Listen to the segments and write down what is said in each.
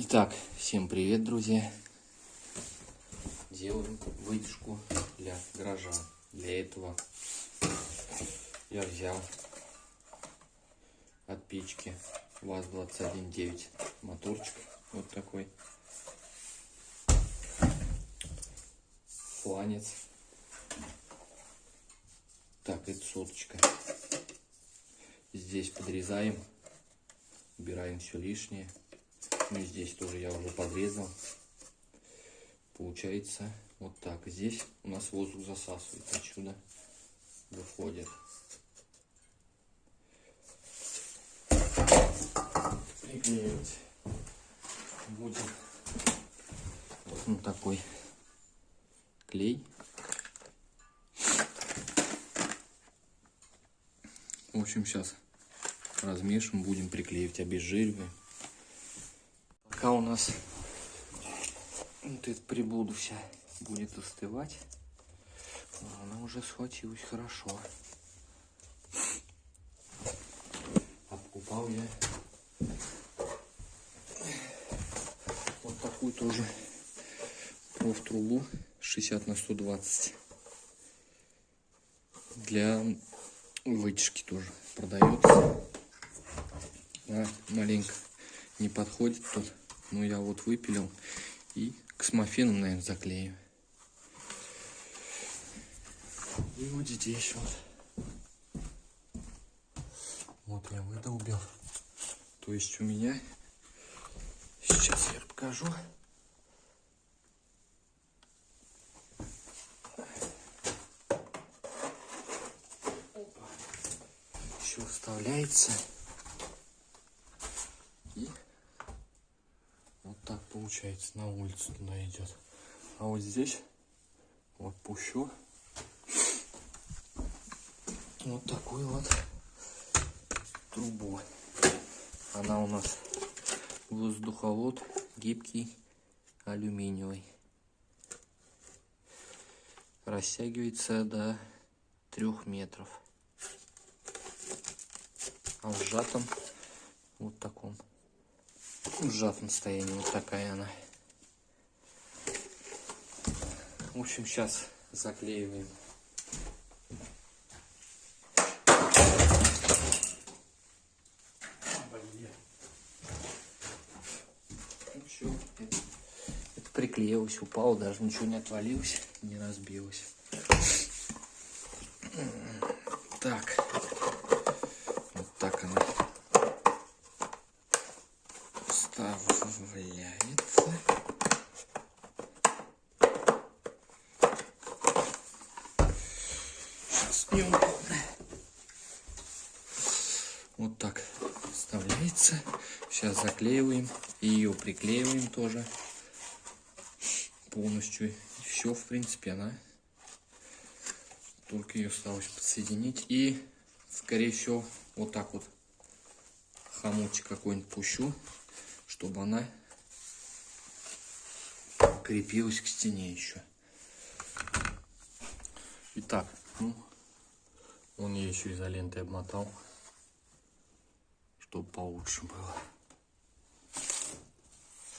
Итак, всем привет, друзья. Делаем вытяжку для гаража. Для этого я взял от печки ВАЗ-21.9 моторчик. Вот такой. Фланец. Так, это соточка. Здесь подрезаем. Убираем все лишнее. Ну, здесь тоже я уже подрезал. Получается вот так. Здесь у нас воздух засасывает. Отсюда выходит. Приклеивать будем вот на такой клей. В общем, сейчас размешиваем, будем приклеивать, обезжириваем. Пока у нас вот эта приблуда вся будет остывать, она уже схватилась хорошо. Обкупал я вот такую тоже проф-трубу 60 на 120 для вытяжки тоже продается. А, маленько не подходит тут. Ну, я вот выпилил и космофеном, наверное, заклею. И вот здесь вот. Вот я выдолбил. То есть у меня... Сейчас я покажу. Еще вставляется. Получается на улицу туда идет. А вот здесь вот пущу вот такую вот трубу. Она у нас воздуховод гибкий алюминиевый. Растягивается до трех метров. А в сжатом вот таком в сжатом. Вот такая она. В общем, сейчас заклеиваем. Все, это, это приклеилось, упало, даже ничего не отвалилось, не разбилось. Так. Вставляется. Сейчас неудобно. Вот так вставляется. Сейчас заклеиваем. И ее приклеиваем тоже полностью. И все, в принципе, она только ее осталось подсоединить. И, скорее всего, вот так вот хомутик какой-нибудь пущу чтобы она крепилась к стене еще. Итак, ну, он я еще изолентой обмотал, чтобы получше было.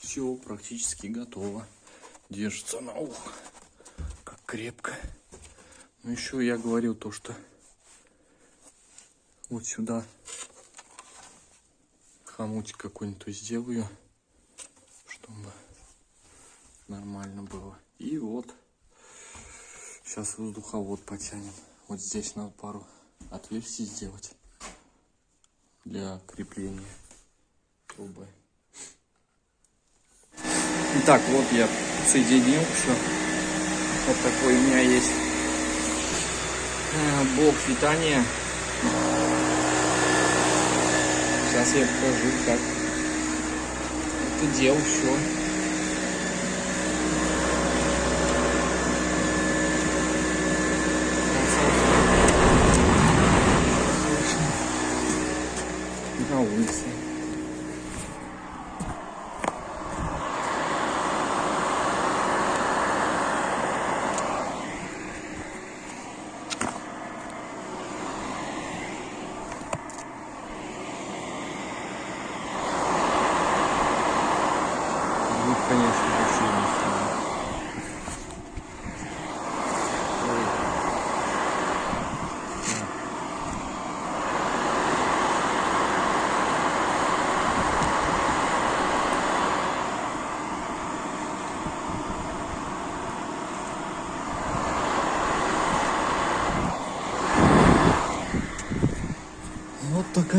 Все практически готово. Держится на ухо, как крепко. Ну еще я говорил то, что вот сюда хомутик какой-нибудь сделаю, чтобы нормально было. И вот, сейчас воздуховод потянем. Вот здесь надо пару отверстий сделать для крепления трубы. Итак, вот я соединил все. Вот такой у меня есть э, блок питания Сейчас я покажу, как это делал все. 那이씨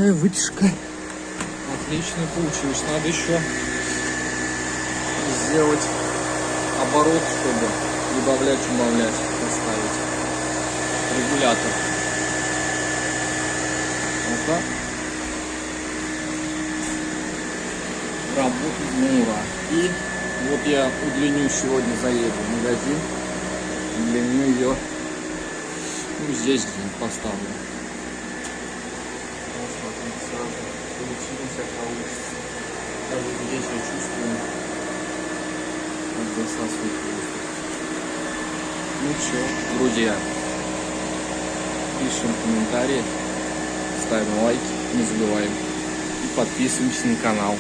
такая вытяжка. Отлично получилось. Надо еще сделать оборот, чтобы добавлять, убавлять, поставить регулятор. Вот так. Работает ура. И вот я удлиню сегодня, заеду в магазин. Удлиню ее. Ну, здесь где-нибудь поставлю. Сразу получилось, получится. Даже здесь я чувствую, как засасывает воздух. Ну все, друзья. Пишем комментарии, ставим лайки, не забываем. И подписываемся на канал.